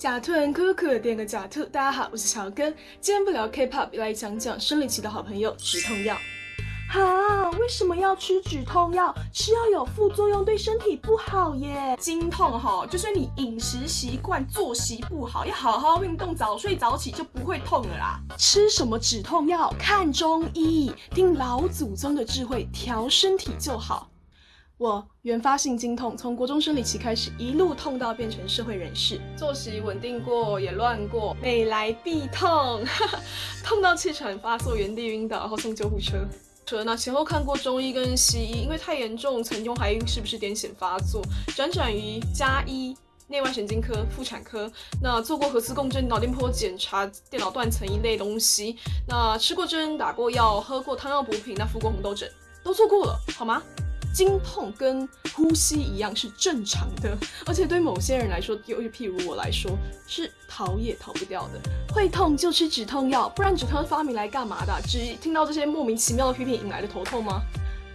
假兔很可可，点个假兔。大家好，我是小根，今天不聊 K-pop，来讲讲生理期的好朋友止痛药。哈，为什么要吃止痛药？吃药有副作用，对身体不好耶。经痛哈，就是你饮食习惯、作息不好，要好好运动，早睡早起就不会痛了啦。吃什么止痛药？看中医，听老祖宗的智慧，调身体就好。我原发性经痛，从国中生理期开始，一路痛到变成社会人士，作息稳定过也乱过，每来必痛，痛到气喘发作，原地晕倒，然后送救护车。那前后看过中医跟西医，因为太严重，曾经怀疑是不是癫痫发作，辗转于加医、内外神经科、妇产科，那做过核磁共振、脑电波检查、电脑断层一类东西，那吃过针、打过药、喝过汤药补品，那敷过红豆疹，都做过了，好吗？经痛跟呼吸一样是正常的，而且对某些人来说，就譬如我来说，是逃也逃不掉的。会痛就吃止痛药，不然止痛药发明来干嘛的？只听到这些莫名其妙的批评引来的头痛吗？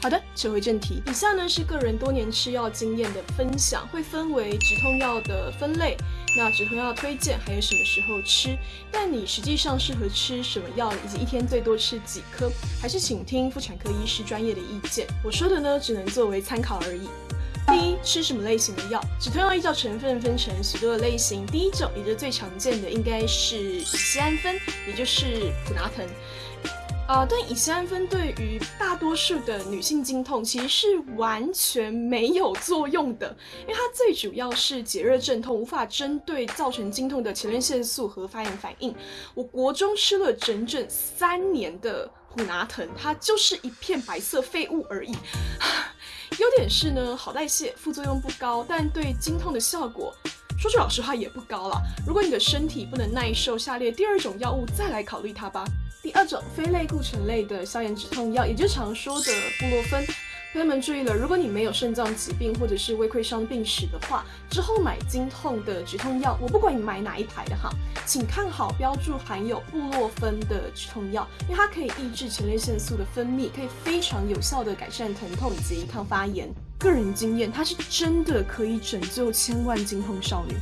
好的，扯回正题，以下呢是个人多年吃药经验的分享，会分为止痛药的分类。那止痛药推荐还有什么时候吃？但你实际上适合吃什么药，以及一天最多吃几颗，还是请听妇产科医师专业的意见。我说的呢，只能作为参考而已。第一，吃什么类型的药？止痛药依照成分分成许多的类型，第一种也是最常见的，应该是乙酰胺酚，也就是普拿疼。啊，但乙酰胺酚对于大多数的女性经痛其实是完全没有作用的，因为它最主要是解热镇痛，无法针对造成经痛的前列腺素和发炎反应。我国中吃了整整三年的普拿疼，它就是一片白色废物而已。优点是呢，好代谢，副作用不高，但对经痛的效果，说句老实话也不高了。如果你的身体不能耐受下列第二种药物，再来考虑它吧。第二种非类固醇类的消炎止痛药，也就常说的布洛芬。朋友们注意了，如果你没有肾脏疾病或者是胃溃伤病史的话，之后买经痛的止痛药，我不管你买哪一排的哈，请看好标注含有布洛芬的止痛药，因为它可以抑制前列腺素的分泌，可以非常有效的改善疼痛以及抗发炎。个人经验，它是真的可以拯救千万经痛少女。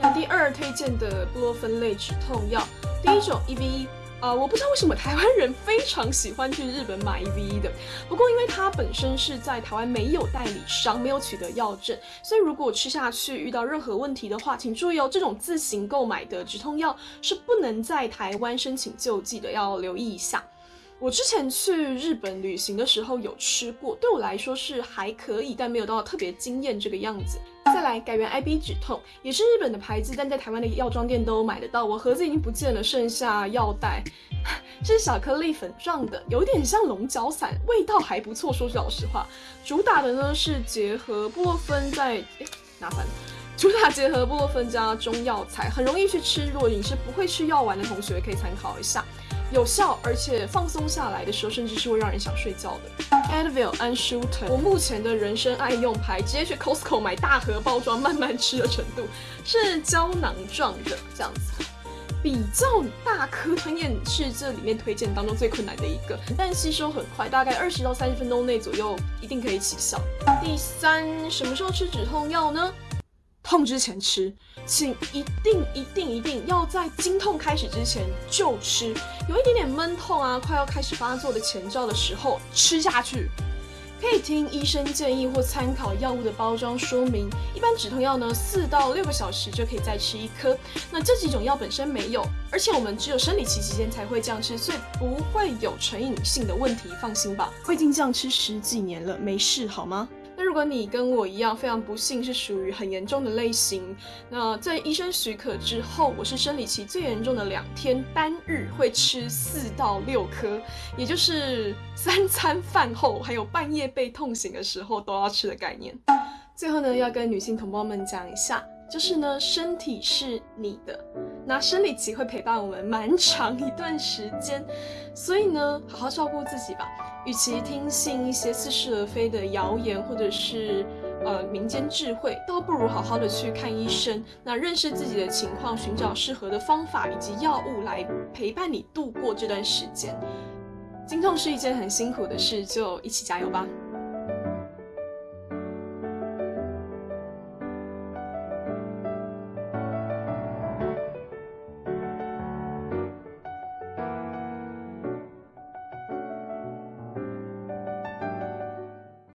那第二推荐的布洛芬类止痛药，第一种 EVE。啊，我不知道为什么台湾人非常喜欢去日本买 EVE 的。不过，因为它本身是在台湾没有代理商，没有取得药证，所以如果吃下去遇到任何问题的话，请注意哦，这种自行购买的止痛药是不能在台湾申请救济的，要留意一下。我之前去日本旅行的时候有吃过，对我来说是还可以，但没有到特别惊艳这个样子。再来改元 IB 止痛，也是日本的牌子，但在台湾的药妆店都买得到。我盒子已经不见了，剩下药袋，是小颗粒粉状的，有点像龙角散，味道还不错。说句老实话，主打的呢是结合布洛芬在，哎，麻烦，主打结合布洛芬加中药材，很容易去吃。如果你是不会吃药丸的同学，可以参考一下。有效，而且放松下来的时候，甚至是会让人想睡觉的。Advil 安舒疼，我目前的人生爱用牌，直接去 Costco 买大盒包装，慢慢吃的程度是胶囊状的这样子，比较大颗吞咽是这里面推荐当中最困难的一个，但吸收很快，大概二十到三十分钟内左右一定可以起效。第三，什么时候吃止痛药呢？痛之前吃，请一定一定一定要在经痛开始之前就吃，有一点点闷痛啊，快要开始发作的前兆的时候吃下去。可以听医生建议或参考药物的包装说明。一般止痛药呢，四到六个小时就可以再吃一颗。那这几种药本身没有，而且我们只有生理期期间才会这样吃，所以不会有成瘾性的问题，放心吧。我已经这样吃十几年了，没事好吗？如果你跟我一样非常不幸是属于很严重的类型，那在医生许可之后，我是生理期最严重的两天，单日会吃四到六颗，也就是 三餐饭后还有半夜被痛醒的时候都要吃的概念。最后呢，要跟女性同胞们讲一下。就是呢，身体是你的，那生理期会陪伴我们蛮长一段时间，所以呢，好好照顾自己吧。与其听信一些似是而非的谣言，或者是呃民间智慧，倒不如好好的去看医生，那认识自己的情况，寻找适合的方法以及药物来陪伴你度过这段时间。经痛是一件很辛苦的事，就一起加油吧。